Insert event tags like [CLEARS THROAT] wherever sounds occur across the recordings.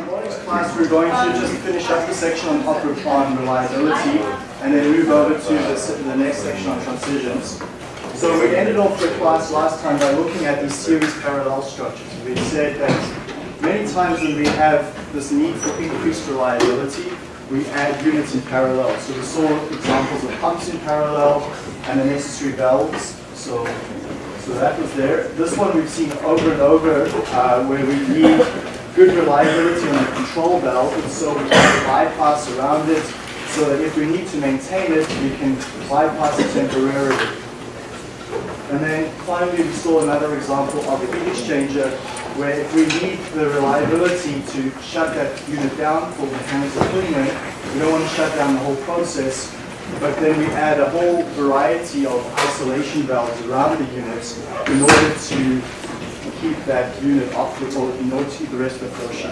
Tomorrow's class we're going to just finish up the section on, on reliability and then move over to the, the next section on transitions. So we ended off the class last time by looking at these series parallel structures. We said that many times when we have this need for increased reliability, we add units in parallel. So we saw examples of pumps in parallel and the necessary valves. So, so that was there. This one we've seen over and over uh, where we need good reliability on the control valve, and so we can bypass around it so that if we need to maintain it, we can bypass it temporarily. And then finally, we saw another example of a heat exchanger where if we need the reliability to shut that unit down for mechanical cleaning, we don't want to shut down the whole process, but then we add a whole variety of isolation valves around the unit in order to keep that unit in order to keep the rest of the flow sheet.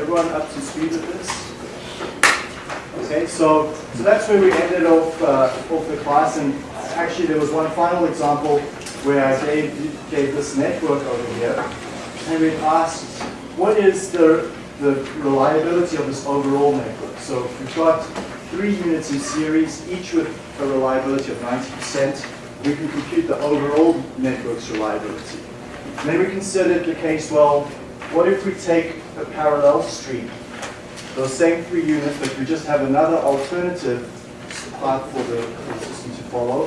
Everyone up to speed with this? Okay, so, so that's where we ended off, uh, off the class, and actually there was one final example where I gave, gave this network over here, and we asked, what is the, the reliability of this overall network? So we've got three units in series, each with a reliability of 90%. We can compute the overall network's reliability. Then we considered the case, well, what if we take a parallel stream, those same three units, but we just have another alternative path for the, for the system to follow?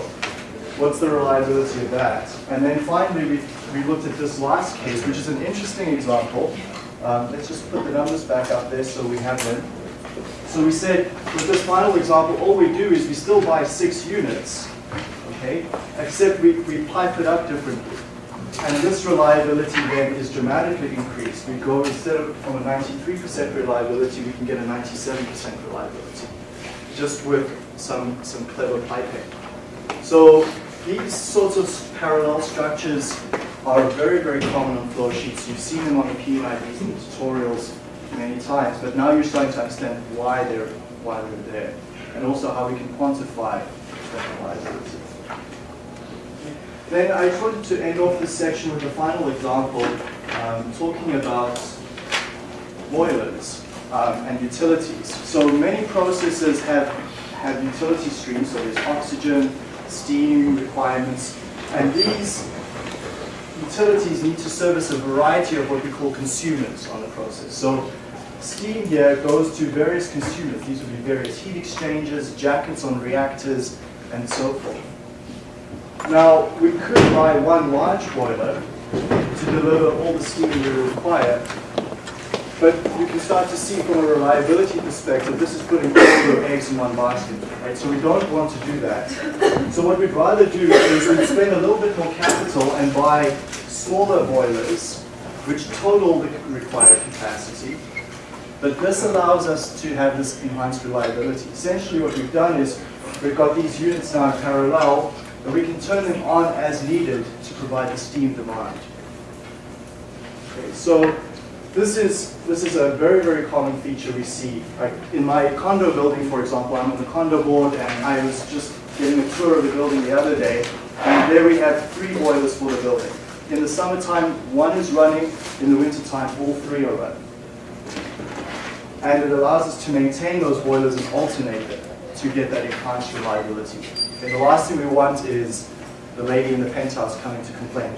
What's the reliability of that? And then finally, we, we looked at this last case, which is an interesting example. Um, let's just put the numbers back up there so we have them. So we said, with this final example, all we do is we still buy six units, okay, except we, we pipe it up differently. And this reliability then is dramatically increased. We go, instead of from a 93% reliability, we can get a 97% reliability, just with some, some clever piping. So these sorts of parallel structures are very, very common on flow sheets. You've seen them on the P&IDs and tutorials many times, but now you're starting to understand why they're, why they're there, and also how we can quantify that reliability. Then I wanted to end off this section with a final example, um, talking about boilers um, and utilities. So many processes have, have utility streams, so there's oxygen, steam requirements, and these utilities need to service a variety of what we call consumers on the process. So steam here goes to various consumers. These would be various heat exchangers, jackets on reactors, and so forth. Now, we could buy one large boiler to deliver all the steam we require, but you can start to see from a reliability perspective, this is putting all your eggs in one basket, right? So we don't want to do that. So what we'd rather do is we'd spend a little bit more capital and buy smaller boilers, which total the required capacity. But this allows us to have this enhanced reliability. Essentially what we've done is we've got these units now in parallel, and we can turn them on as needed to provide the steam demand. Okay, so this is, this is a very, very common feature we see. Right? In my condo building, for example, I'm on the condo board and I was just getting a tour of the building the other day, and there we have three boilers for the building. In the summertime, one is running. In the wintertime, all three are running. And it allows us to maintain those boilers and alternate them to get that enhanced reliability. And the last thing we want is the lady in the penthouse coming to complain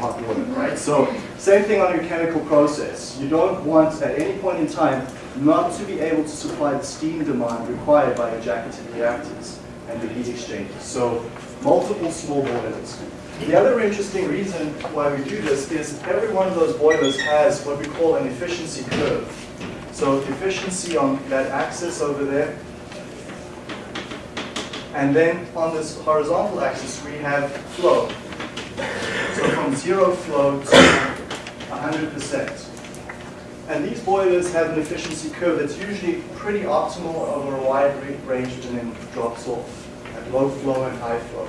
hot water, right? So same thing on your chemical process. You don't want at any point in time not to be able to supply the steam demand required by your jacketed reactors and the heat exchangers. So multiple small boilers. The other interesting reason why we do this is every one of those boilers has what we call an efficiency curve. So efficiency on that axis over there and then on this horizontal axis, we have flow. So from zero flow to 100%. And these boilers have an efficiency curve that's usually pretty optimal over a wide range and then drops off at low flow and high flow.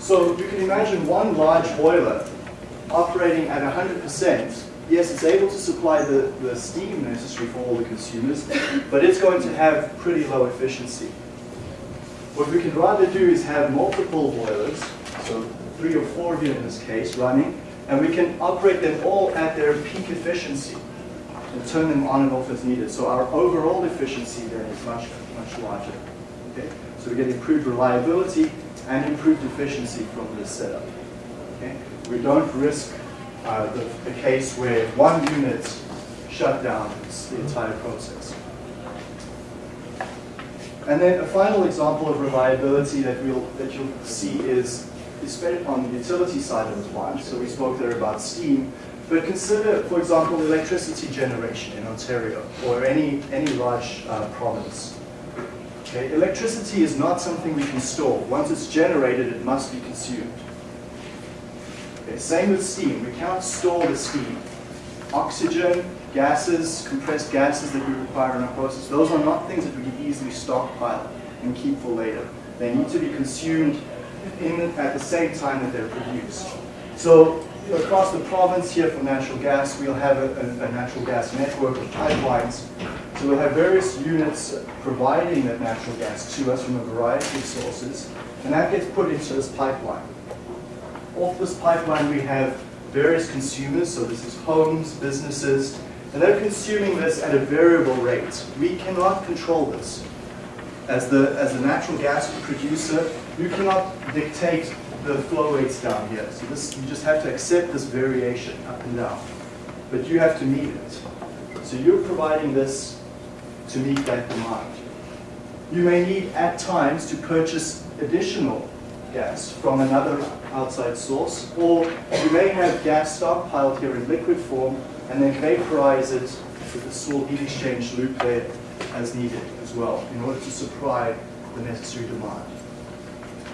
So you can imagine one large boiler operating at 100%. Yes, it's able to supply the, the steam necessary for all the consumers, but it's going to have pretty low efficiency. What we can rather do is have multiple boilers, so three or four here in this case, running, And we can operate them all at their peak efficiency and turn them on and off as needed. So our overall efficiency then is much, much larger. Okay? So we get improved reliability and improved efficiency from this setup. Okay? We don't risk uh, the, the case where one unit shut down the entire process. And then a final example of reliability that we'll that you'll see is is on the utility side of the plant. So we spoke there about steam, but consider, for example, electricity generation in Ontario or any any large uh, province. Okay, electricity is not something we can store. Once it's generated, it must be consumed. Okay, same with steam. We can't store the steam. Oxygen, gases, compressed gases that we require in our process, those are not things that we can easily stockpile and keep for later. They need to be consumed in, at the same time that they're produced. So across the province here for natural gas, we'll have a, a, a natural gas network of pipelines. So we'll have various units providing that natural gas to us from a variety of sources, and that gets put into this pipeline. Off this pipeline we have various consumers, so this is homes, businesses, and they're consuming this at a variable rate. We cannot control this. As the, as the natural gas producer, you cannot dictate the flow rates down here. So this, you just have to accept this variation up and down. But you have to meet it. So you're providing this to meet that demand. You may need at times to purchase additional gas from another outside source, or you may have gas stockpiled here in liquid form and then vaporize it with a small heat exchange loop there as needed as well in order to supply the necessary demand.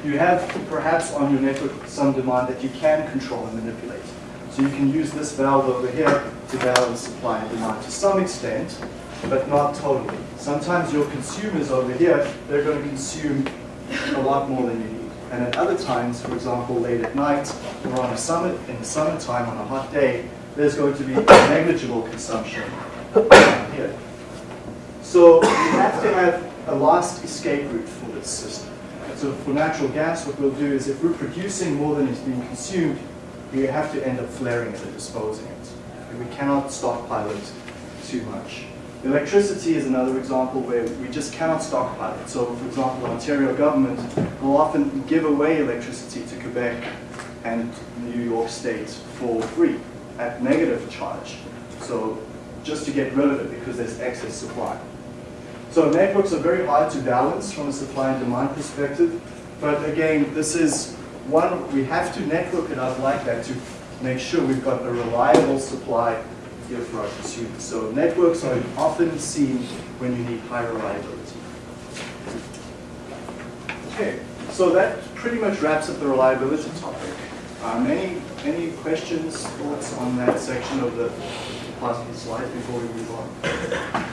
You have perhaps on your network some demand that you can control and manipulate. So you can use this valve over here to balance supply and demand to some extent, but not totally. Sometimes your consumers over here, they're going to consume a lot more than you need. And at other times, for example, late at night or on a summer, in the summertime on a hot day, there's going to be negligible consumption [COUGHS] here. So we have to have a last escape route for this system. So for natural gas, what we'll do is if we're producing more than is being consumed, we have to end up flaring it and disposing it. And we cannot stockpile it too much. Electricity is another example where we just cannot stockpile it. So for example, the Ontario government will often give away electricity to Quebec and New York State for free at negative charge. So just to get rid of it because there's excess supply. So networks are very hard to balance from a supply and demand perspective. But again, this is one, we have to network it up like that to make sure we've got a reliable supply here for our consumers. So networks are often seen when you need high reliability. Okay, so that pretty much wraps up the reliability topic. Um, any, any questions, thoughts on that section of the plastic slide before we move on?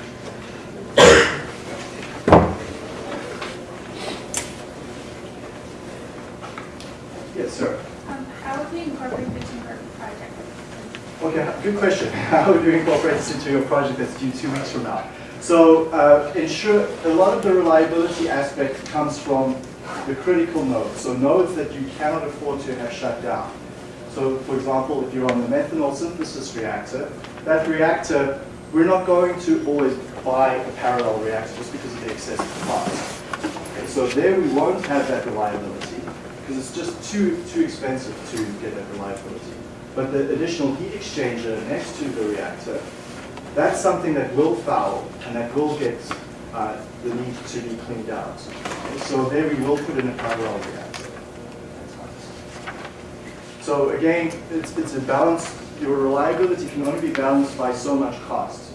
Yes, sir. Um, how would we incorporate this into our project? Okay, good question. [LAUGHS] How would you incorporate this into your project that's due two weeks from now? So uh, ensure a lot of the reliability aspect comes from the critical nodes, so nodes that you cannot afford to have shut down. So for example, if you're on the methanol synthesis reactor, that reactor, we're not going to always buy a parallel reactor just because of the excessive cost. Okay, so there we won't have that reliability because it's just too, too expensive to get that reliability. But the additional heat exchanger next to the reactor, that's something that will foul and that will get uh, the need to be cleaned out. So there we will put in a parallel reactor. So again, it's, it's a balance. Your reliability can only be balanced by so much cost.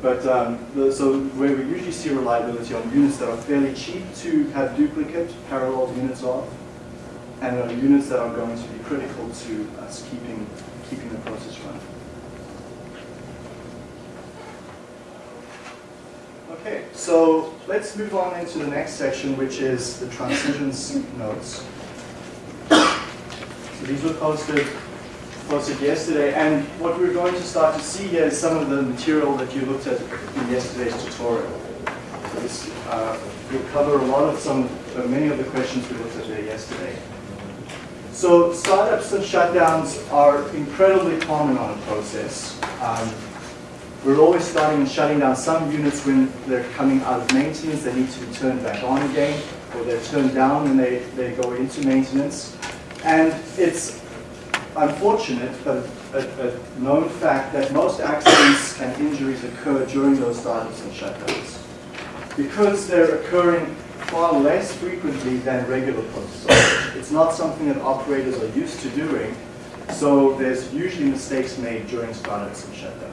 But um, the, so where we usually see reliability on units that are fairly cheap to have duplicate parallel units of, and are units that are going to be critical to us keeping, keeping the process running. Okay, so let's move on into the next section, which is the transitions [COUGHS] notes. So these were posted, posted yesterday, and what we're going to start to see here is some of the material that you looked at in yesterday's tutorial. So this uh, will cover a lot of some, uh, many of the questions we looked at there yesterday. So startups and shutdowns are incredibly common on a process. Um, we're always starting and shutting down some units when they're coming out of maintenance, they need to be turned back on again, or they're turned down when they, they go into maintenance. And it's unfortunate, but a, a known fact that most accidents and injuries occur during those startups and shutdowns. Because they're occurring far less frequently than regular processes. It's not something that operators are used to doing, so there's usually mistakes made during startups and shutdowns.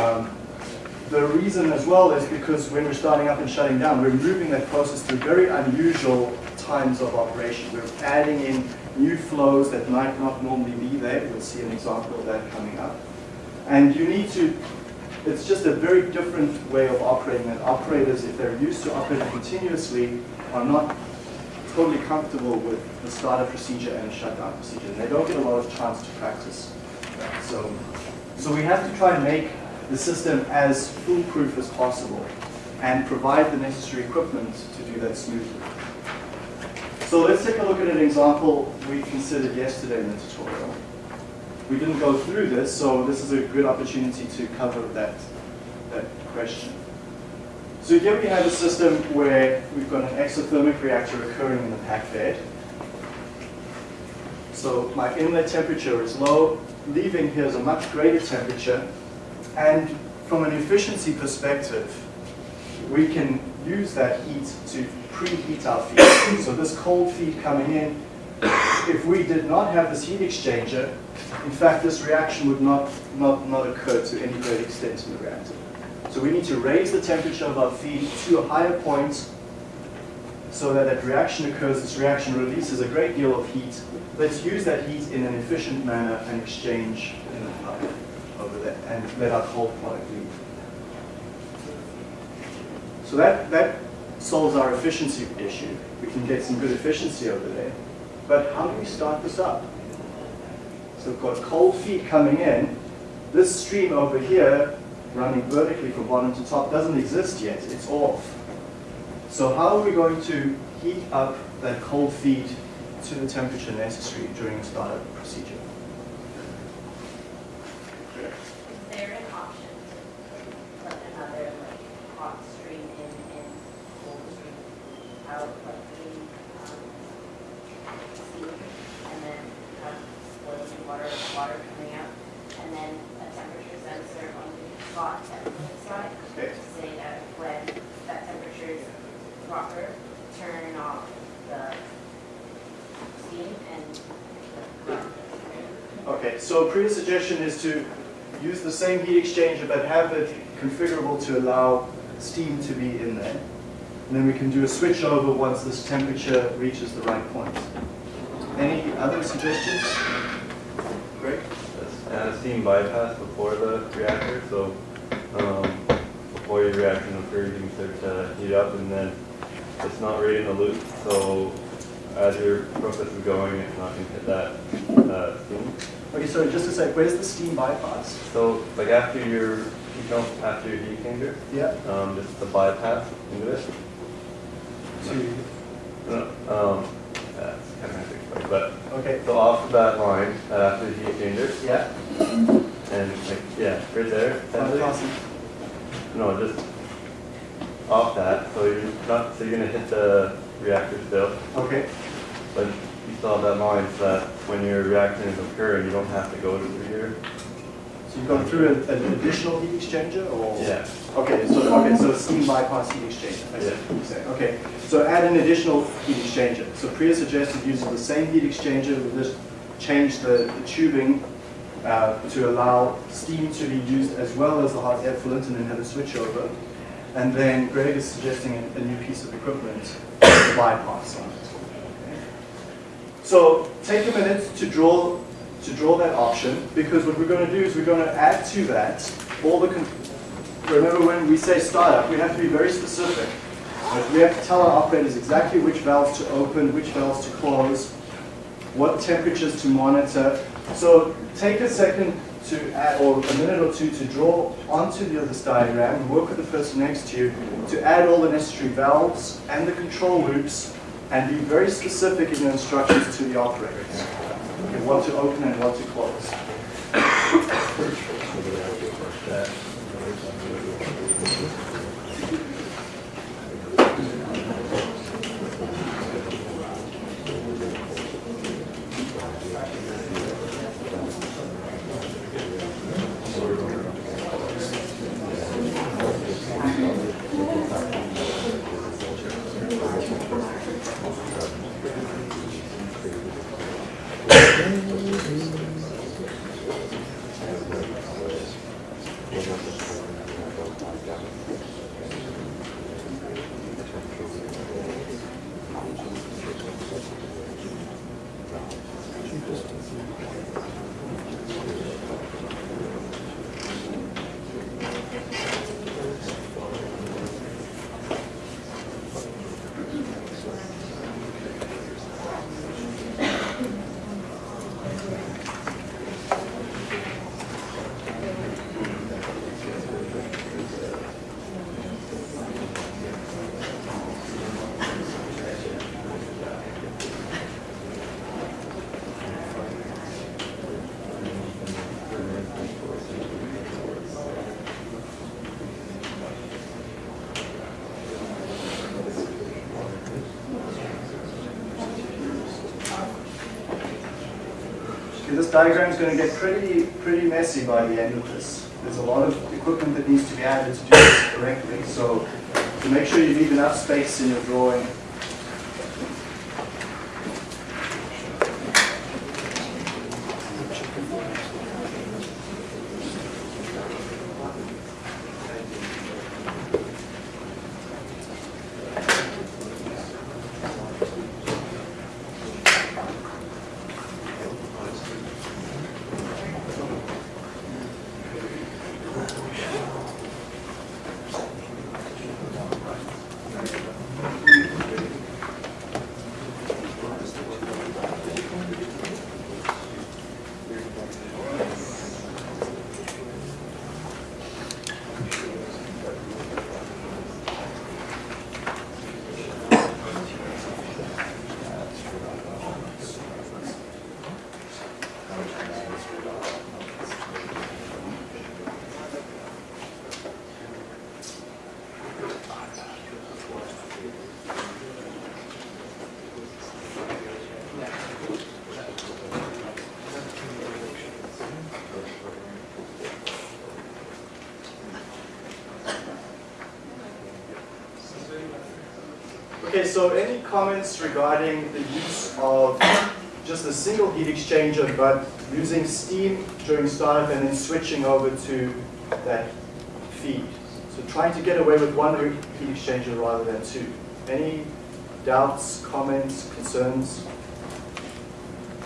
Um, the reason as well is because when we're starting up and shutting down, we're moving that process through very unusual times of operation. We're adding in new flows that might not normally be there. We'll see an example of that coming up. And you need to, it's just a very different way of operating that operators, if they're used to operating continuously, are not totally comfortable with the startup procedure and shutdown procedure. They don't get a lot of chance to practice. So, so we have to try and make the system as foolproof as possible and provide the necessary equipment to do that smoothly. So let's take a look at an example we considered yesterday in the tutorial. We didn't go through this, so this is a good opportunity to cover that, that question. So here we have a system where we've got an exothermic reactor occurring in the packed bed. So my inlet temperature is low, leaving here is a much greater temperature, and from an efficiency perspective, we can use that heat to preheat our feed. [COUGHS] So this cold feed coming in, if we did not have this heat exchanger, in fact, this reaction would not, not, not occur to any great extent in the reactor. So we need to raise the temperature of our feed to a higher point so that that reaction occurs. This reaction releases a great deal of heat. Let's use that heat in an efficient manner and exchange in the there and let our cold product leave. So that, that solves our efficiency issue. We can get some good efficiency over there. But how do we start this up? So we've got cold feed coming in. This stream over here, running vertically from bottom to top, doesn't exist yet. It's off. So how are we going to heat up that cold feed to the temperature necessary during a startup procedure? Is there an option to put another like hot stream in and cold stream out, like the, um, steam, and then have boiling water, water coming out, and then a temperature sensor on the hot temperature side Okay. to say that when that temperature is proper, turn off the steam and run. Okay, so a previous suggestion is to use the same heat exchanger but have it configurable to allow steam to be in there. And then we can do a switch over once this temperature reaches the right point. Any other suggestions? Great. and a steam bypass before the reactor, so um, before your reaction occurs, you can start to heat up and then it's not really in the loop, so as your process is going, it's not hit that uh, steam. Okay, so just to say, where's the steam bypass? So like after your heat pump, after your heat exchanger, Yeah. um, just the bypass into it. To, Uh, Um, that's kind of hard to explain, but okay. so off that line, uh, after the heat exchanger, Yeah. and like, yeah, right there. Bypassing. No, just off that, so you're not, so you're gonna hit the reactor still, Okay. but you still have that line that when your reaction is occurring, you don't have to go through here. So you've gone through an, an additional heat exchanger or? Yeah. Okay, so, okay, so steam bypass heat exchanger, I see Yeah. what you're saying. Okay, so add an additional heat exchanger. So Priya suggested using the same heat exchanger, we just change the, the tubing uh, to allow steam to be used as well as the hot effluent and then have a switch over. And then Greg is suggesting a, a new piece of equipment, bypass on it. So take a minute to draw to draw that option because what we're going to do is we're going to add to that all the. Remember when we say startup, we have to be very specific. We have to tell our operators exactly which valves to open, which valves to close, what temperatures to monitor. So take a second to add, or a minute or two to draw onto the this diagram and work with the person next to you to add all the necessary valves and the control loops and be very specific in your instructions to the operators. Okay, what to open and what to close. This diagram is going to get pretty, pretty messy by the end of this. There's a lot of equipment that needs to be added to do this correctly. So to make sure you leave enough space in your drawing. Okay, so any comments regarding the use of just a single heat exchanger, but using steam during startup and then switching over to that feed? So trying to get away with one heat exchanger rather than two. Any doubts, comments, concerns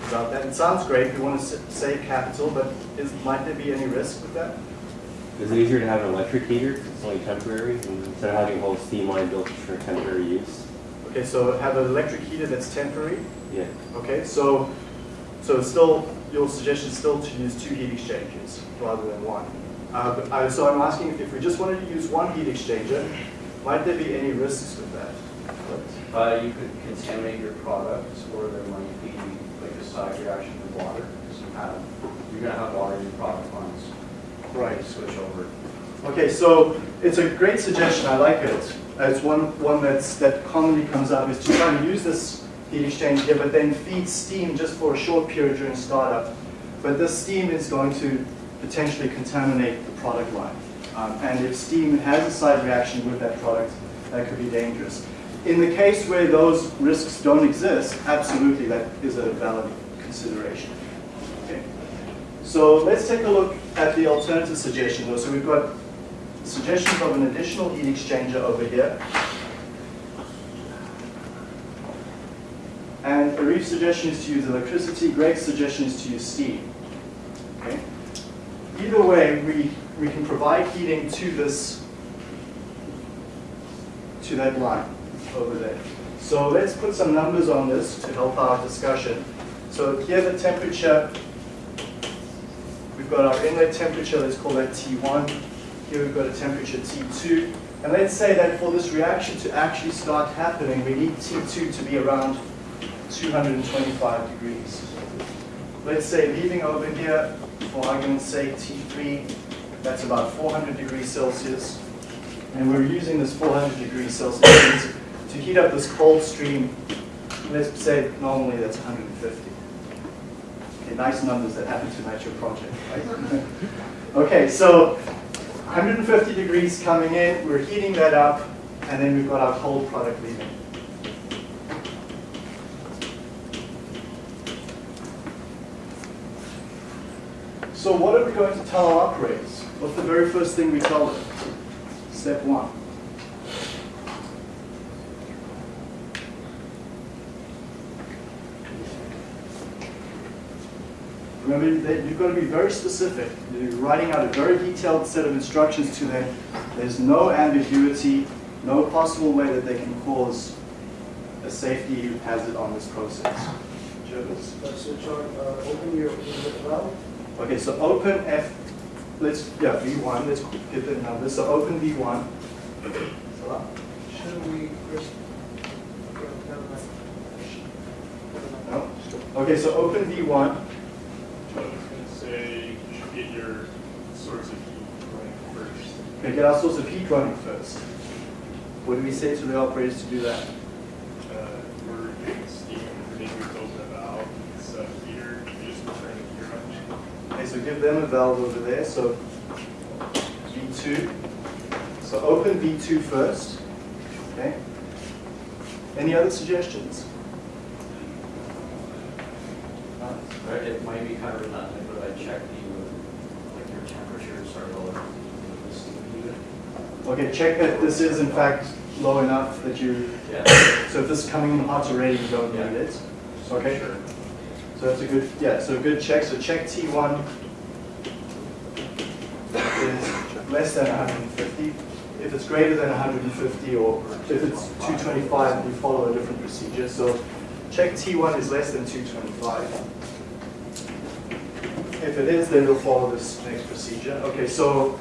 about that? It sounds great, we want to save capital, but is, might there be any risk with that? Is it easier to have an electric heater? It's only temporary, instead of having a whole steam line built for temporary use. Okay, so have an electric heater that's temporary, Yeah. Okay, so, so still, your suggestion is still to use two heat exchangers rather than one. Uh, but I, so I'm asking if we just wanted to use one heat exchanger, might there be any risks with that? Uh, you could contaminate your products, or there might be like a side reaction with water, you have, you're gonna have water in your product lines. Right. Switch over. Okay, so it's a great suggestion, I like it. It's one, one that's, that commonly comes up, is to try and use this heat exchanger, here, but then feed steam just for a short period during startup. But this steam is going to potentially contaminate the product line. Um, and if steam has a side reaction with that product, that could be dangerous. In the case where those risks don't exist, absolutely that is a valid consideration. Okay. So let's take a look at the alternative suggestion though. So we've got suggestions of an additional heat exchanger over here. And Arif's suggestion is to use electricity, Greg's suggestion is to use steam. Okay? Either way, we, we can provide heating to this, to that line over there. So let's put some numbers on this to help our discussion. So here the temperature, we've got our inlet temperature, let's call that T1. Here we've got a temperature T2. And let's say that for this reaction to actually start happening, we need T2 to be around 225 degrees. Let's say leaving over here, for argument's sake, T3, that's about 400 degrees Celsius. And we're using this 400 degrees Celsius to heat up this cold stream. Let's say normally that's 150. Okay, nice numbers that happen to match your project, right? [LAUGHS] okay, so 150 degrees coming in, we're heating that up, and then we've got our cold product leaving. So what are we going to tell our operators? What's the very first thing we tell them? Step one. Remember, you've got to be very specific. You're writing out a very detailed set of instructions to them. There's no ambiguity, no possible way that they can cause a safety hazard on this process. Jervis? Uh, So John, uh, open your, valve. Okay, so open F, let's, yeah, V1, let's get the numbers. So open V1. Salah? Shouldn't we first? Okay, never mind. Never mind. No? Okay, so open V1. I was gonna say, you should get your source of heat going first. Okay, get our source of heat running first. What do we say to the operators to do that? Uh, we're getting steam, we need to open a valve, it's a heater, you just turn the heater. Okay, so give them a valve over there, so V2. So open V2 first, okay? Any other suggestions? Right, It might be kind of redundant, but I checked the, like your temperatures are lower with the steam unit. Okay, check that this is in fact low enough that you, Yeah. so if this is coming in hot already, you don't need it. Okay? Sure. So that's a good, yeah, so good check. So check T1 is less than 150. If it's greater than 150 or if it's 225, you follow a different procedure. So check T1 is less than 225. If it is, then we'll follow this next procedure. Okay, so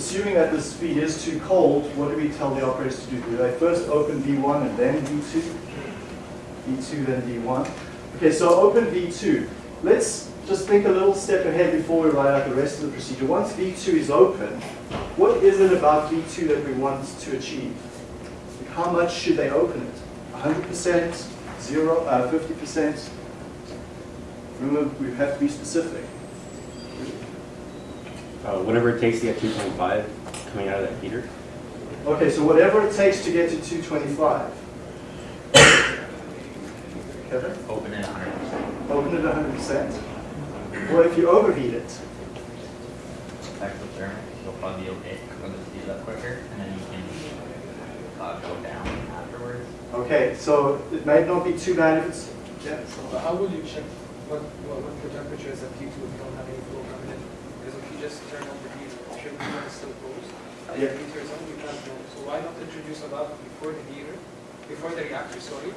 assuming that this feed is too cold, what do we tell the operators to do? Do they first open V1 and then V2? V2 then V1? Okay, so open V2. Let's just think a little step ahead before we write out the rest of the procedure. Once V2 is open, what is it about V2 that we want to achieve? Like, How much should they open it? 100%? Zero? Uh, 50%? Remember, we have to be specific. Uh, whatever it takes to get 225 coming out of that heater. Okay, so whatever it takes to get to 225. Kevin? Open it 100%. Open it 100%. What if you overheat it? Exothermic, you'll probably be okay, because it'll speed up quicker, and then you can uh, go down afterwards. Okay, so it might not be too bad if it's, yeah, so- how will you check what, what, what the temperature is at T2 if you don't have any flow coming in? Because if you just turn on the heater, should still? If Yeah. the heater is on, you can't know. So why not introduce a valve before the heater, before the reactor, sorry?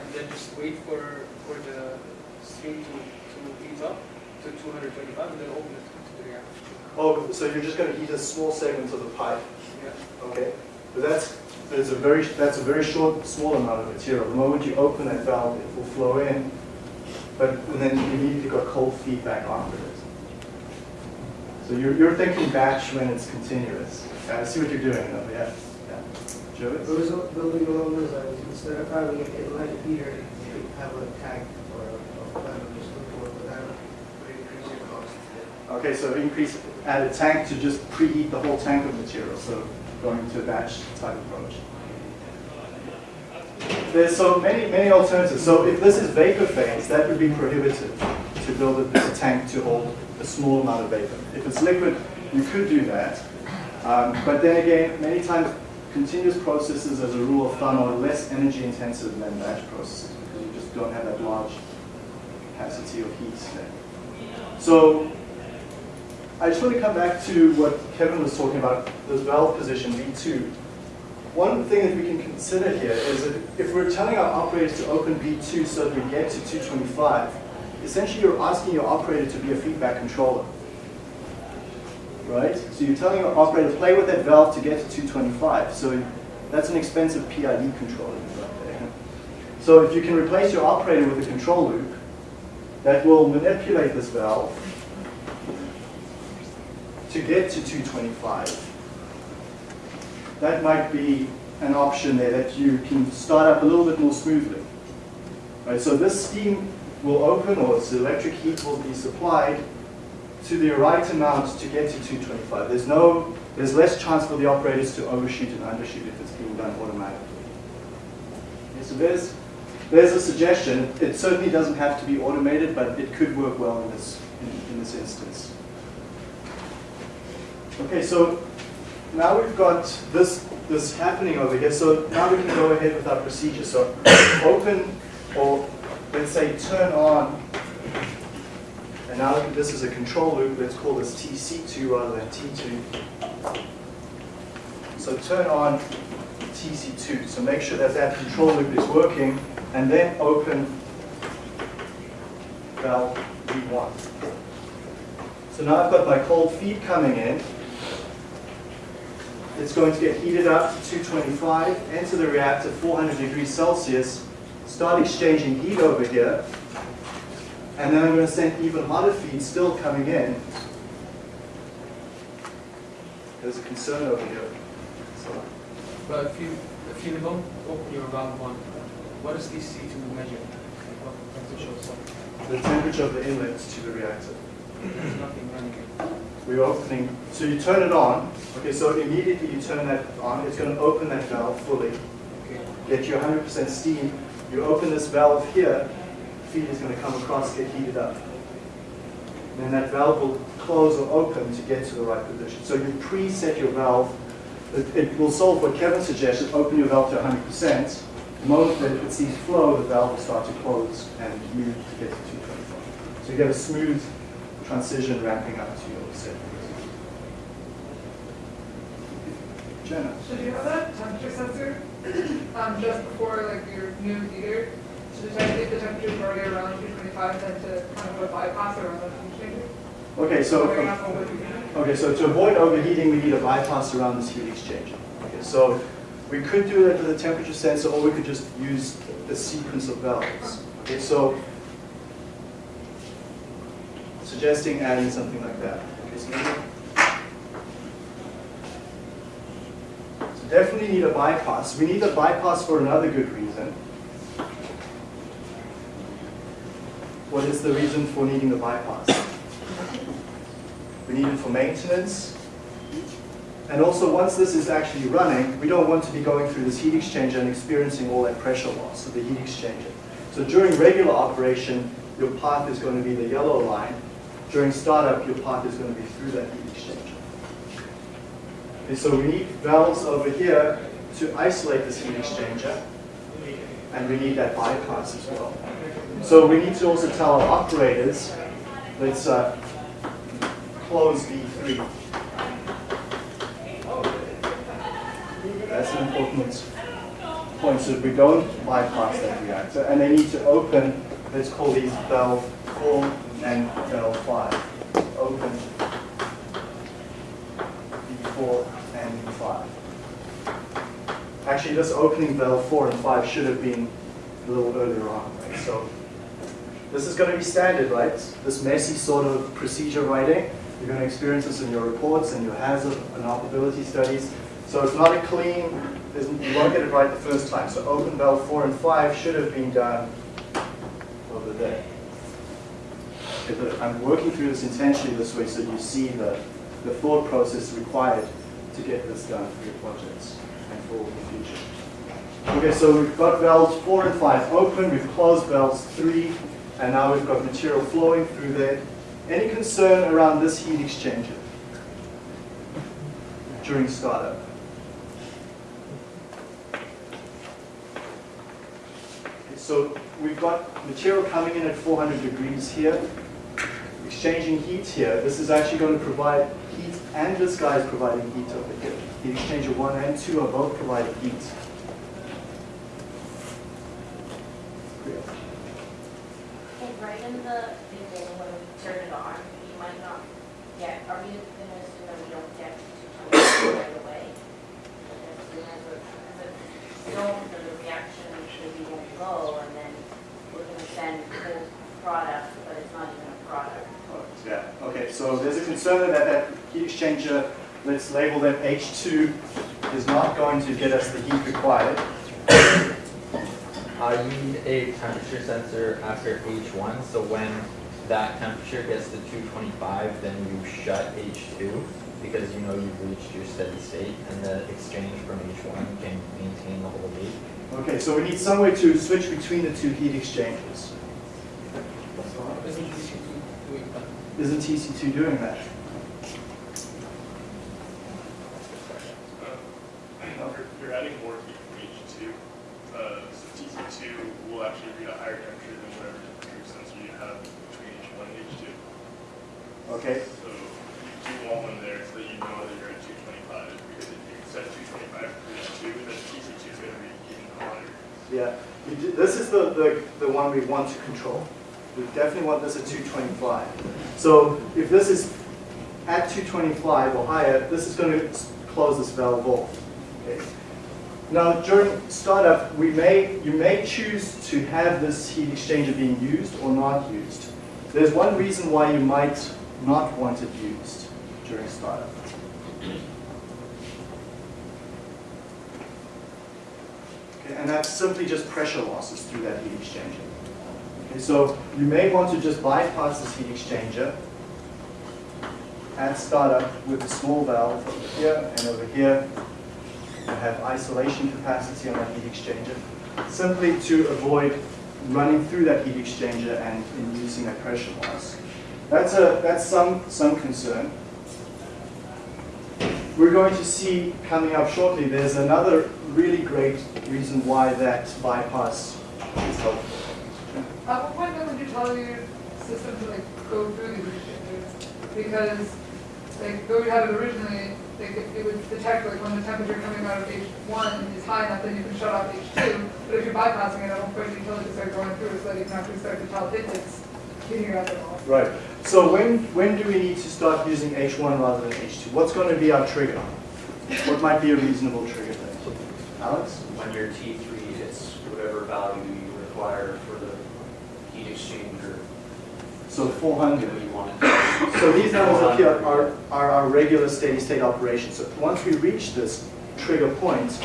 And then just wait for, for the stream to, to heat up to 225 and then open it to the reactor. Oh, so you're just going to heat a small segment of the pipe, Yeah. okay? But that's, there's a very, that's a very short, small amount of material. The moment you open that valve, it will flow in, but then you immediately got cold feedback after it. So you're, you're thinking batch when it's continuous. I see what you're doing though, yeah. yeah. Joe? I was building along those lines, instead of having it in a heater, you have a tank or a, or a just before, but that would increase your cost. Okay, so increase, add a tank to just preheat the whole tank of material, so going to a batch type approach. There's so many, many alternatives. So if this is vapor phase, that would be prohibitive to build a, a tank to hold a small amount of vapor. If it's liquid, you could do that. Um, but then again, many times continuous processes as a rule of thumb are less energy intensive than batch processes because you just don't have that large capacity of heat there. So I just want to come back to what Kevin was talking about, this valve position, V2. One thing that we can consider here is that if we're telling our operators to open V2 so that we get to 225, essentially you're asking your operator to be a feedback controller. right? So you're telling your operator, to play with that valve to get to 225. So that's an expensive PID controller got there. [LAUGHS] So if you can replace your operator with a control loop, that will manipulate this valve to get to 225. That might be an option there that you can start up a little bit more smoothly. Right, so this steam will open or its electric heat will be supplied to the right amount to get to 225. There's no, there's less chance for the operators to overshoot and undershoot if it's being done automatically. Okay, so there's, there's a suggestion. It certainly doesn't have to be automated, but it could work well in this, in, in this instance. Okay, so now we've got this, this happening over here. So now we can go ahead with our procedure. So open or let's say turn on, and now this is a control loop, let's call this TC2 rather than T2. So turn on TC2, so make sure that that control loop is working, and then open valve V1. So now I've got my cold feed coming in, it's going to get heated up to 225, enter the reactor 400 degrees Celsius, start exchanging heat over here, and then I'm going to send even hotter feed still coming in. There's a concern over here. So, But if you, if you don't open your valve one, what does this C to measure? What temperature the temperature of the inlet to the reactor. There's nothing running. We're opening, so you turn it on. Okay, so immediately you turn that on, it's going to open that valve fully, Okay. get you 100% steam. You open this valve here, feed is going to come across, get heated up. And then that valve will close or open to get to the right position. So you preset your valve. It, it will solve what Kevin suggested, open your valve to 100%. The moment that it sees flow, the valve will start to close and move to get to 225. So you get a smooth transition ramping up to your set. Jenna? Should you have that temperature sensor, um, just before like your new heater, to detect if the temperature is already around two twenty-five, then to kind of go bypass around the heat exchanger? Okay, so, okay, so to avoid overheating, we need a bypass around this heat exchanger. Okay, so we could do that with a temperature sensor, or we could just use the sequence of valves. Okay, so suggesting adding something like that. Okay, so maybe- so definitely need a bypass. We need a bypass for another good reason. What is the reason for needing the bypass? We need it for maintenance. And also, once this is actually running, we don't want to be going through this heat exchanger and experiencing all that pressure loss of the heat exchanger. So during regular operation, your path is going to be the yellow line. During startup, your path is going to be through that heat Okay, so we need valves over here to isolate this heat exchanger, and we need that bypass as well. So we need to also tell our operators, let's uh, close V3. That's an important point. So we don't bypass that reactor, and they need to open, let's call these valve 4 and valve 5. Open V4 and V5. Actually, this opening valve 4 and 5 should have been a little earlier on, right? So this is going to be standard, right? This messy sort of procedure writing. You're going to experience this in your reports and your hazard and operability studies. So it's not a clean, you won't get it right the first time. So open valve 4 and 5 should have been done over there. I'm working through this intentionally this way so you see the, the thought process required to get this done for your projects and for the future. Okay, so we've got valves 4 and 5 open, we've closed valves 3, and now we've got material flowing through there. Any concern around this heat exchanger during startup? So we've got material coming in at 400 degrees here, exchanging heat here. This is actually going to provide and this guy is providing heat over here. Heat exchanger 1 and 2 are both providing heat. Great. Hey, right in the beginning when we turn it on, you might not get, are we going to assume that we don't get to right away? Don't the reaction maybe won't go and then we're going to send cold product, but it's not even a product. Oh, yeah, okay, so there's a concern that that heat exchanger, let's label them H2, is not going to get us the heat required. Uh, you need a temperature sensor after H1, so when that temperature gets to 225, then you shut H2 because you know you've reached your steady state and the exchange from H1 can maintain the whole heat. Okay, so we need some way to switch between the two heat exchangers. Isn't TC2 doing that? Isn't TC2 doing that? Uh, You're, you're adding more heat from H2. Uh, so TC2 will actually read a higher temperature than whatever temperature sensor you have between H1 and H2. Okay, So you do want one there so that you know that you're at 225. Because if you set 225 for H2, then TC2 is going to be even hotter. yeah. We do- This is the, the, the one we want to control. We this at 225. So if this is at 225 or higher, this is going to close this valve off. Okay. Now during startup, we may, you may choose to have this heat exchanger being used or not used. There's one reason why you might not want it used during startup. Okay, and that's simply just pressure losses through that heat exchanger. Okay, so you may want to just bypass this heat exchanger at startup with a small valve over here and over here. You have isolation capacity on that heat exchanger, simply to avoid running through that heat exchanger and inducing that pressure loss. That's, a, that's some, some concern. We're going to see coming up shortly, there's another really great reason why that bypass is helpful. At what point then would you tell your system to like go through these exchangers? Because like though we had it originally, like it, it would detect like when the temperature coming out of H one is high enough, then you can shut off H two. But if you're bypassing it, at one point the utility start going through so that you can actually start to tell it it's heating up at all. Right. So when, when do we need to start using H1 rather than H2? What's going to be our trigger? What might be a reasonable trigger then? Alex? When you're T three, it's whatever value you require for the heat exchanger, So 400. you want it. So these numbers up here are, are our regular steady state operations. So once we reach this trigger point,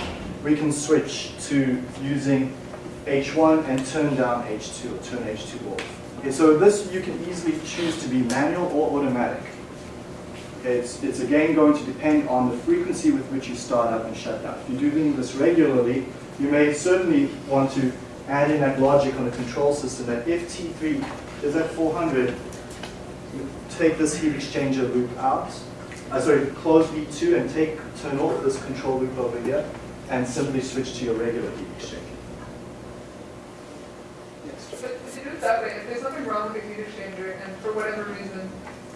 we can switch to using H1 and turn down H2 or turn H2 off. Okay, so this you can easily choose to be manual or automatic. It's, it's again going to depend on the frequency with which you start up and shut down. If you're doing this regularly, you may certainly want to add in that logic on the control system that if T3 is at 400, you take this heat exchanger loop out, uh, sorry, close V2 and take, turn off this control loop over here and simply switch to your regular heat exchanger. Yes. But if you do it that way, if there's something wrong with the heat exchanger and for whatever reason,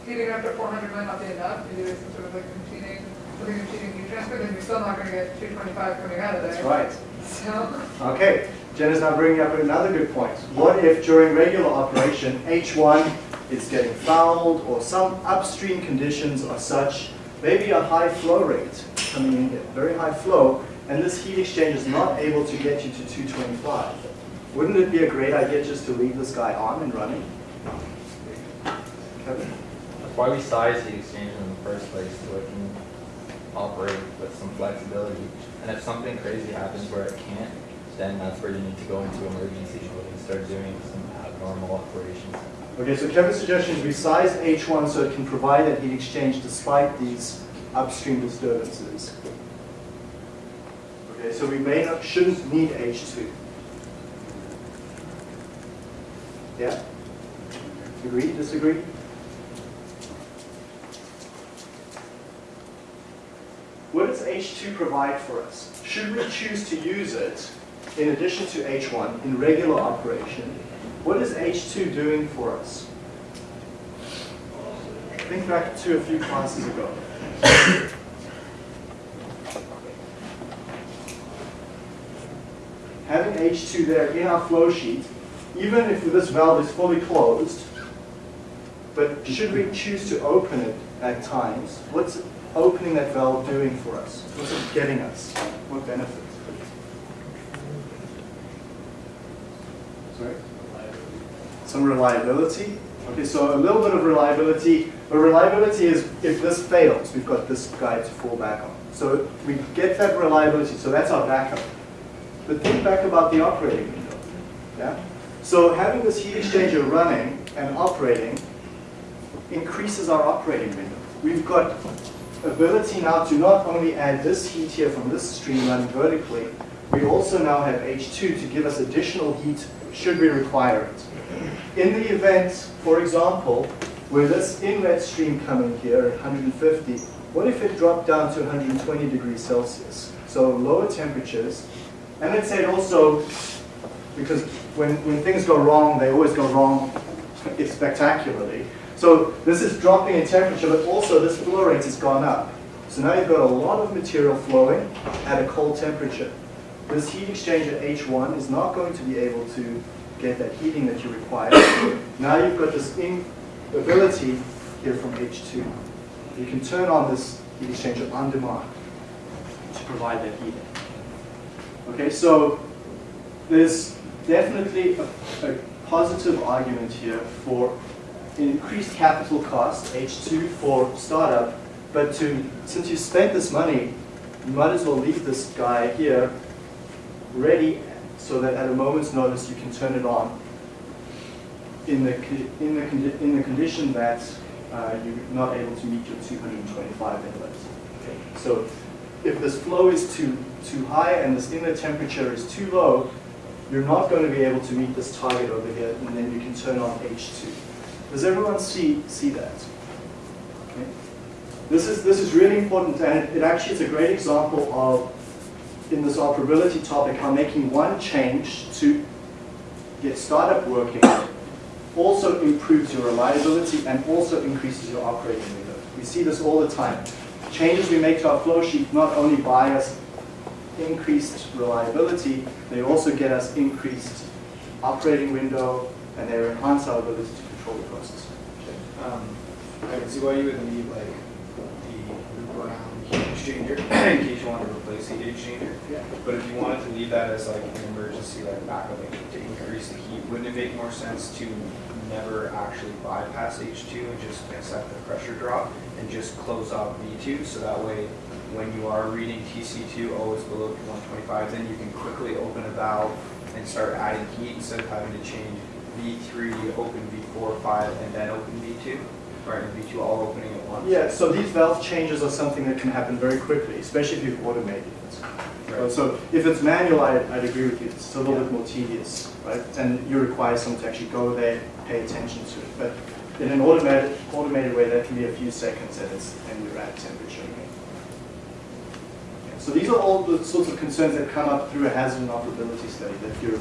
heating up to four hundred might not be enough, maybe there's some sort of like competing, something competing heat transfer, then you're still not gonna get two twenty-five coming out of there. That's right. [LAUGHS] So, Okay, Jen is now bringing up another good point. What if during regular operation, H1 is getting fouled or some upstream conditions are such, maybe a high flow rate coming in here, very high flow, and this heat exchange is not able to get you to 225. Wouldn't it be a great idea just to leave this guy on and running? Kevin? That's why we size the exchange in the first place, so it can operate with some flexibility. And if something crazy happens where it can't, then that's where you need to go into emergency mode and start doing some abnormal operations. Okay, so Kevin's suggestion is we size H1 so it can provide that heat exchange despite these upstream disturbances. Okay, so we may not, shouldn't need H2. Yeah? Agree, disagree? What does H2 provide for us? Should we choose to use it in addition to H1 in regular operation? What is H2 doing for us? Think back to a few classes ago. Having H2 there in our flow sheet, even if this valve is fully closed, but should we choose to open it at times, what's opening that valve doing for us? What's it getting us? What benefit? Some reliability. Okay, so a little bit of reliability, but reliability is if this fails, we've got this guy to fall back on. So we get that reliability, so that's our backup. But think back about the operating window. Yeah? So having this heat exchanger running and operating increases our operating window. We've got ability now to not only add this heat here from this stream running vertically, we also now have H2 to give us additional heat should we require it. In the event, for example, where this inlet stream coming here at 150, what if it dropped down to 120 degrees Celsius? So lower temperatures, and let's say it also, because when, when things go wrong, they always go wrong [LAUGHS] spectacularly. So this is dropping in temperature, but also this flow rate has gone up. So now you've got a lot of material flowing at a cold temperature. This heat exchanger H1 is not going to be able to get that heating that you require. now you've got this ability here from H2. You can turn on this heat exchanger on demand to provide that heating. Okay, so there's definitely a, a positive argument here for increased capital cost, H2 for startup, but to since you spent this money, you might as well leave this guy here ready so that at a moment's notice you can turn it on in the, in the, in the condition that uh, you're not able to meet your 225 inlets. Okay. So if this flow is too, too high and this inlet temperature is too low, you're not going to be able to meet this target over here, and then you can turn on H2. Does everyone see, see that? Okay. This, is, this is really important, and it, it actually is a great example of, in this operability topic, how making one change to get startup working also improves your reliability and also increases your operating window. We see this all the time. Changes we make to our flow sheet not only buy us increased reliability, they also get us increased operating window and they enhance our ability to control the process. Um, I can see why you would need like heat exchanger [CLEARS THROAT] in case you want to replace the heat exchanger. Yeah. But if you wanted to leave that as like an emergency like backup to increase the heat, wouldn't it make more sense to never actually bypass H2 and just accept the pressure drop and just close off V2 so that way when you are reading TC2 always below 125 then you can quickly open a valve and start adding heat instead of having to change V3, open V4, 5, and then open V2, right, V2 all opening. Yeah, so these valve changes are something that can happen very quickly, especially if you've automated it. Right. So if it's manual, I, I'd agree with you, it's a little bit more tedious, right? And you require someone to actually go there, pay attention to it. But in an automated, automated way, that can be a few seconds and, it's, and you're at temperature again. Yeah, So these are all the sorts of concerns that come up through a hazard and operability study that you're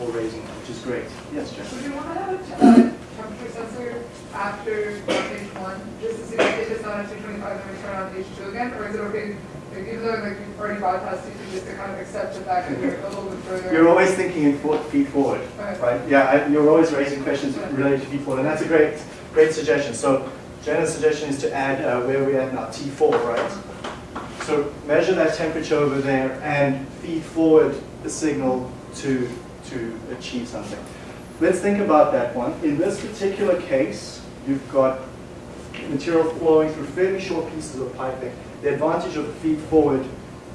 all raising, which is great. Yes, Jen? Would you want to have a te- a temperature sensor after stage one, just to see if it's not at two twenty-five, then we turn on stage two again, or is it okay, like, even though like you've already bypassed stage two, just to kind of accept the fact that you're a little bit further? You're always thinking in foot, feed forward, Okay. right? Yeah, I, you're always raising questions related to feed forward, and that's a great, great suggestion. So Jenna's suggestion is to add uh, where we're at now, T4, right? So measure that temperature over there and feed forward the signal to, to achieve something. Let's think about that one. In this particular case, you've got material flowing through fairly short pieces of piping. The advantage of feed forward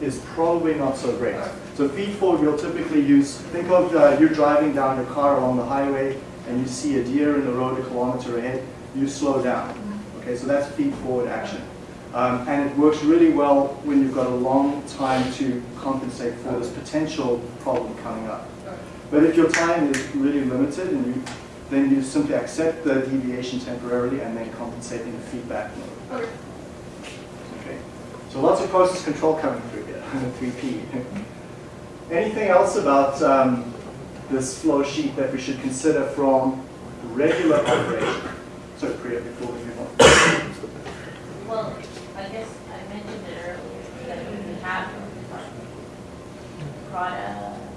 is probably not so great. So feed forward we'll typically use, think of uh, you're driving down your car along the highway and you see a deer in the road a kilometer ahead, you slow down. Okay, so that's feed forward action. Um, and it works really well when you've got a long time to compensate for this potential problem coming up. But if your time is really limited, and you, then you simply accept the deviation temporarily and then compensate in a feedback mode. Okay. Okay. So lots of process control coming through here, [LAUGHS] 3P. Anything else about um, this flow sheet that we should consider from regular operation? Sorry, Priya, before we move on. Well, I guess I mentioned it earlier, that we have, Prada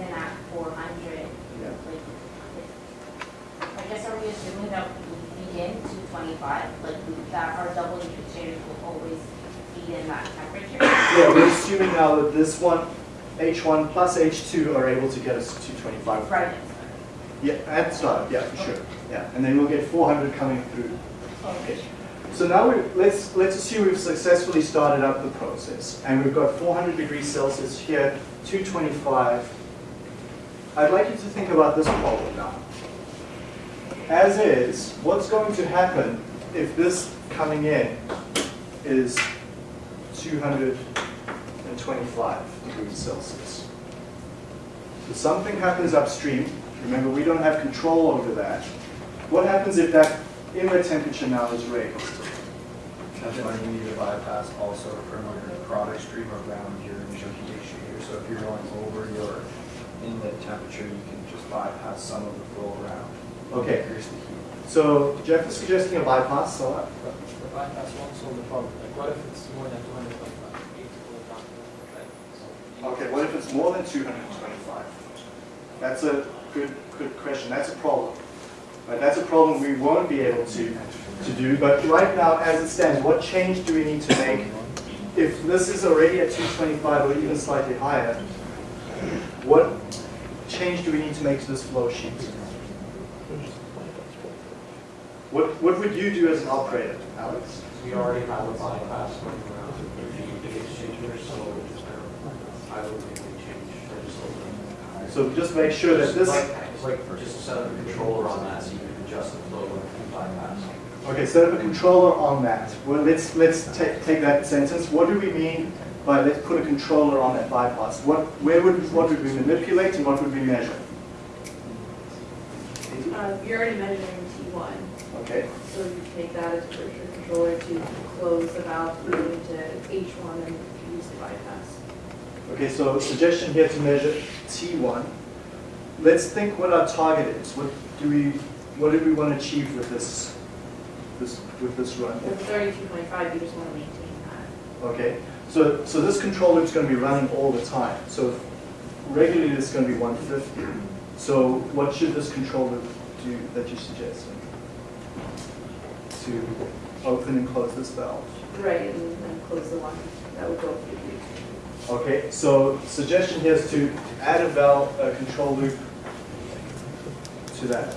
is in Act four hundred, Yeah. like, I guess are we assuming that we begin to twenty-five, like, we- that our double exchangers will always be in that temperature? Yeah, we're assuming now that this one, H1 plus H2 are able to get us to 225. Right. Yeah, at start, yeah, for sure. Yeah, and then we'll get 400 coming through. Okay. So now we, let's, let's assume we've successfully started up the process and we've got 400 degrees Celsius here, 225. I'd like you to think about this problem now. As is, what's going to happen if this coming in is 225 degrees Celsius? So something happens upstream. Remember, we don't have control over that. What happens if that inlet temperature now is raised? That's why you need to bypass also from your product stream around your incubation here. So if you're going over your inlet temperature, you can just bypass some of the flow around. Okay. Increase the heat. So Jeff is suggesting a bypass, so But the bypass won't solve the problem. Like, what if it's more than two hundred twenty-five? Eight will not, right? So- Okay, what if it's more than 225? That's a good, good question. That's a problem. Right, that's a problem we won't be able to, to do. But right now, as it stands, what change do we need to make? If this is already at 225 or even slightly higher, what change do we need to make to this flow sheet? What, what would you do as an operator, Alex? We already have a bypass going around the exchanger, so I would think we change, or just open. So just make sure that this, It's like, just set up a controller on that so you can adjust the flow and bypass. Okay, set up a controller on that. Well, let's, let's take, take that sentence. What do we mean by let's put a controller on that bypass? What, where would, what would we manipulate and what would we measure? Uh, you're already measuring T1, Okay, so you take that as a your controller to close the valve through into H1 and use the bypass. okay, so suggestion here to measure T1. Let's think what our target is. What do we, what do we want to achieve with this, this, with this run? With 32.5, you just want to maintain that. Okay, so, so this control loop is going to be running all the time. So regularly it's going to be 150. So what should this control loop do that you suggest? To open and close this valve. Right, and then close the one that would go through. Okay, so suggestion here is to add a valve, a control loop to that.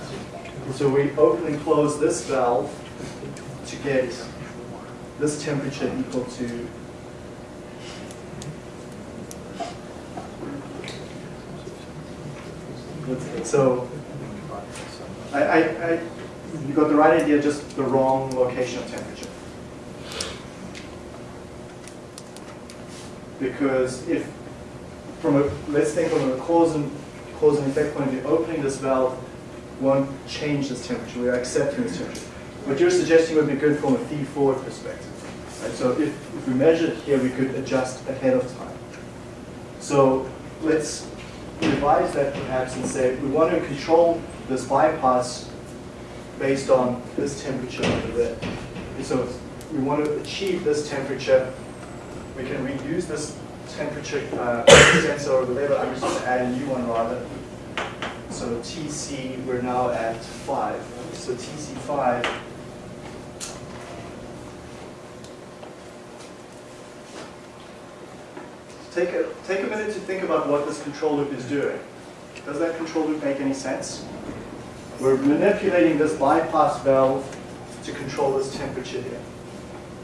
So we open and close this valve to get this temperature equal to So, I, I, I, you got the right idea, just the wrong location of temperature. Because if, from a, let's think from a cause and, cause and effect point of view, opening this valve won't change this temperature, we're accepting this temperature. What you're suggesting would be good from a feed-forward perspective. Right? So if, if we measured here, we could adjust ahead of time. So let's revise that perhaps and say we want to control this bypass based on this temperature over there. So we want to achieve this temperature. We can reuse this temperature uh, sensor or whatever. I'm just going to add a new one rather. So TC, we're now at 5. So TC5 Take a, take a minute to think about what this control loop is doing. Does that control loop make any sense? We're manipulating this bypass valve to control this temperature here.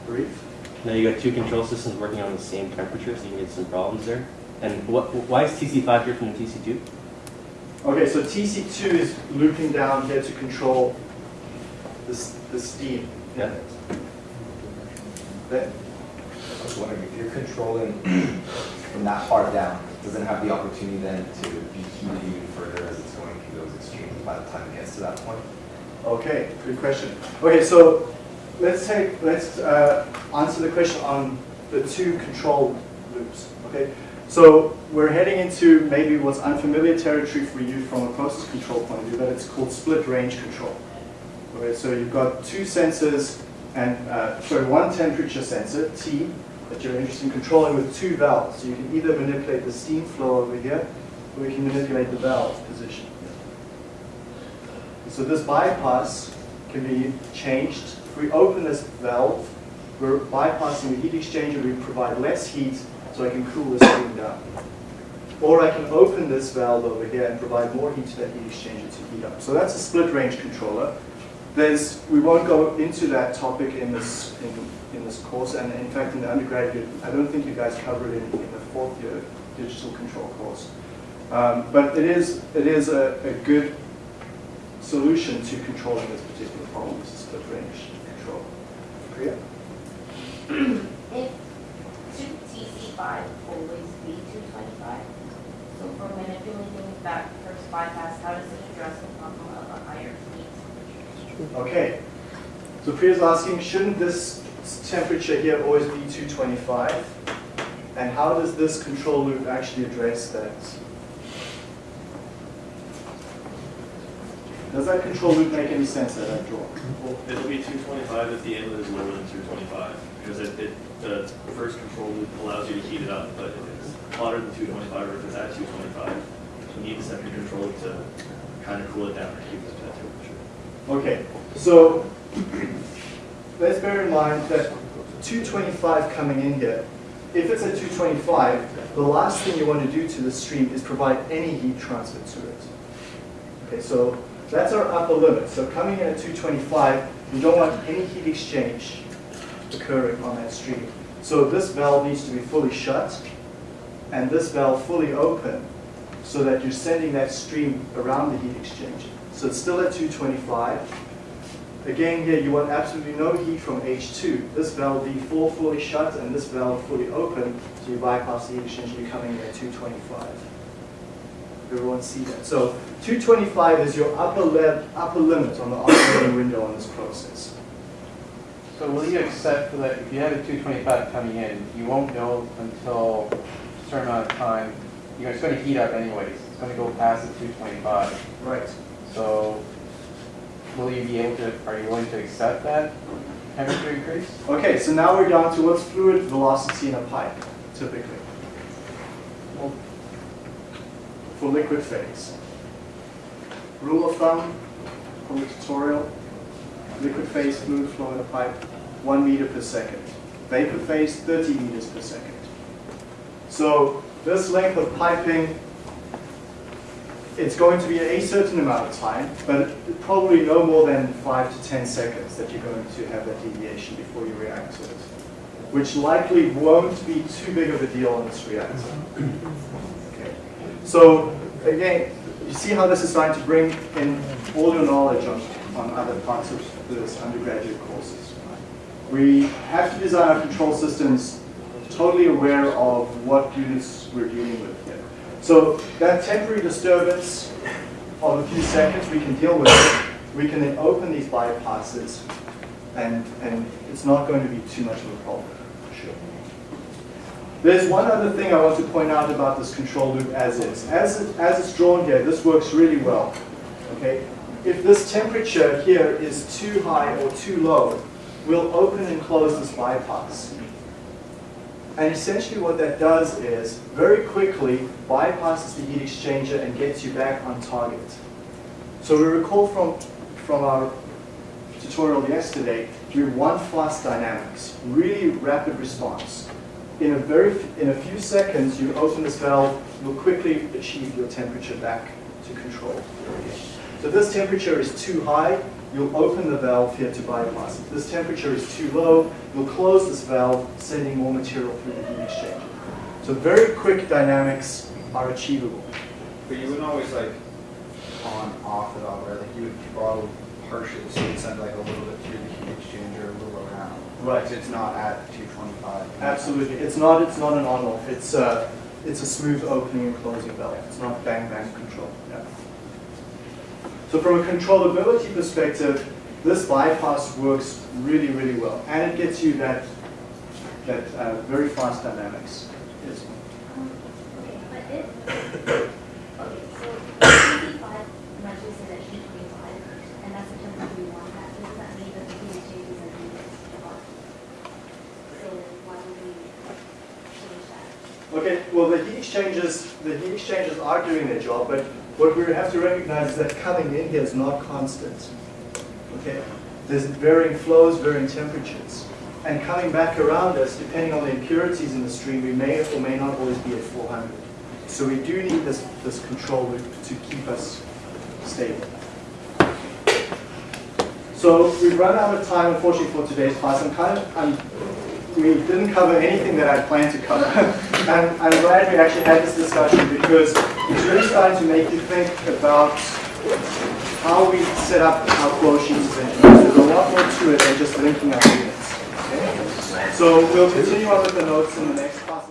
Brief? Now you got two control systems working on the same temperature, so you can get some problems there. And what, why is TC5 different than TC2? Okay, so TC2 is looping down here to control this, the steam. Yeah. That, I was wondering if you're controlling from that far down, doesn't have the opportunity then to be heated even further as it's going through those extremes by the time it gets to that point? Okay, good question. Okay, so let's take let's uh, answer the question on the two control loops. Okay, so we're heading into maybe what's unfamiliar territory for you from a process control point of view, but it's called split range control. Okay, so you've got two sensors and uh, sorry, one temperature sensor T that you're interested in controlling with two valves. So you can either manipulate the steam flow over here, or you can manipulate the valve position. So this bypass can be changed. If we open this valve, we're bypassing the heat exchanger, we provide less heat so I can cool the steam down. or I can open this valve over here and provide more heat to that heat exchanger to heat up. So that's a split range controller. There's, we won't go into that topic in this, in, in this course, and in fact in the undergraduate, I don't think you guys cover it in, in the fourth year digital control course. Um, but it is, it is a, a good solution to controlling this particular problem, this split range control. Priya? [CLEARS THROAT] If, should TC five always be two twenty-five? So for manipulating that first bypass, how does it address the problem of a higher heat? Okay. So Priya's asking, shouldn't this temperature here always be 225? And how does this control loop actually address that? Does that control loop make any sense that I've drawn? Well, it'll be two twenty-five if the inlet is lower than two twenty-five, because it, it, the first control loop allows you to heat it up, but if it's hotter than two twenty-five, or if it's at two twenty-five, you need the second control loop to kind of cool it down or keep it at that temperature. Okay, so let's bear in mind that 225 coming in here, if it's at 225, the last thing you want to do to the stream is provide any heat transfer to it. Okay, so that's our upper limit. So coming in at 225, you don't want any heat exchange occurring on that stream. So this valve needs to be fully shut and this valve fully open so that you're sending that stream around the heat exchanger. So it's still at 225. Again, here you want absolutely no heat from H2. This valve V4 fully shut and this valve fully open, so you bypass the heat exchanger, you're coming in at 225. Everyone see that? So 225 is your upper, le upper limit on the operating window on this process. So will you accept that if you have a 225 coming in, you won't know until a certain amount of time, you're going to heat up anyways. It's going to go past the 225. Right. So will you be able to, are you willing to accept that temperature increase? Okay, so now we're down to what's fluid velocity in a pipe, typically. Well, for liquid phase. Rule of thumb from the tutorial, liquid phase fluid flow in a pipe, 1 meter per second. Vapor phase, 30 meters per second. So this length of piping, it's going to be a certain amount of time, but probably no more than 5 to 10 seconds that you're going to have that deviation before you react to it, which likely won't be too big of a deal on this reactor. Mm-hmm. Okay. So again, you see how this is trying to bring in all your knowledge on, on other parts of this undergraduate courses. We have to design our control systems totally aware of what units we're dealing with here. So that temporary disturbance of a few seconds we can deal with. It. We can then open these bypasses and, and it's not going to be too much of a problem, for sure. There's one other thing I want to point out about this control loop as is. As, it, as it's drawn here, this works really well. Okay? If this temperature here is too high or too low, we'll open and close this bypass. And essentially what that does is, very quickly, bypasses the heat exchanger and gets you back on target. So we recall from, from our tutorial yesterday, we have one fast dynamics, really rapid response in a very in a few seconds, you open this valve, you'll quickly achieve your temperature back to control. So if this temperature is too high, you'll open the valve here to bypass. If this temperature is too low, you'll close this valve, sending more material through the heat exchanger. So very quick dynamics are achievable. But you wouldn't always like on off it all, right? Like you would throttle partially, so you'd send like a little bit through the heat exchanger, a little around. Right. It's not at 225. Absolutely. It's not it's not an on-off. It's uh it's a smooth opening and closing valve. It's not bang bang control. Yeah. So from a controllability perspective, this bypass works really, really well. And it gets you that that uh, very fast dynamics. Yes. Okay? Okay, well the heat exchangers, the heat exchangers are doing their job, but what we have to recognize is that coming in here is not constant. Okay, there's varying flows, varying temperatures. And coming back around us, depending on the impurities in the stream, we may or may not always be at 400. So we do need this, this control loop to keep us stable. So we've run out of time, unfortunately, for today's class. I'm kind of, I'm, we didn't cover anything that I planned to cover. [LAUGHS] and I'm glad we actually had this discussion because it's really starting to make you think about how we set up our flow sheets as. There's a lot more to it than just linking our units. Okay? So we'll continue on with the notes in the next class.